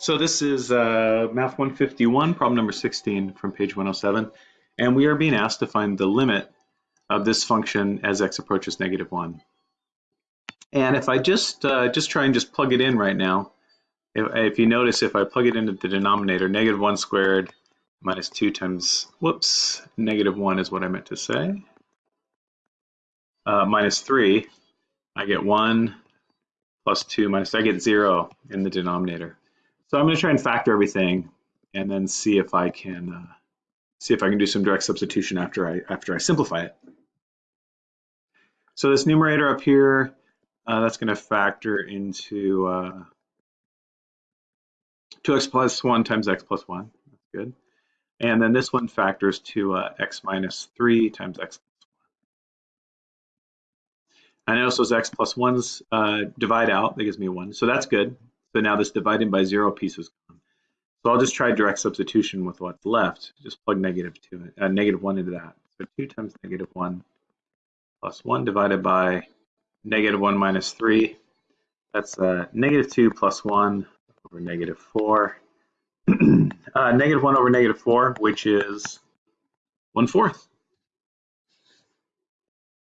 So this is uh, Math 151, problem number 16 from page 107. And we are being asked to find the limit of this function as x approaches negative 1. And if I just uh, just try and just plug it in right now, if, if, you notice if I plug it into the denominator, negative 1 squared minus 2 times, whoops, negative 1 is what I meant to say, uh, minus 3, I get 1 plus 2 minus, I get 0 in the denominator. So I'm going to try and factor everything and then see if I can uh, see if I can do some direct substitution after I after I simplify it. So this numerator up here, uh, that's going to factor into uh, 2x plus 1 times x plus 1. That's good. And then this one factors to uh, x minus 3 times x I notice those x plus 1s uh, divide out. That gives me 1. So that's good. So now this dividing by 0 piece is gone. So I'll just try direct substitution with what's left. Just plug negative, two, uh, negative 1 into that. So 2 times negative 1 plus 1 divided by negative 1 minus 3. That's uh, negative 2 plus 1 over negative 4. uh, negative 1 over negative 4, which is 1 fourth.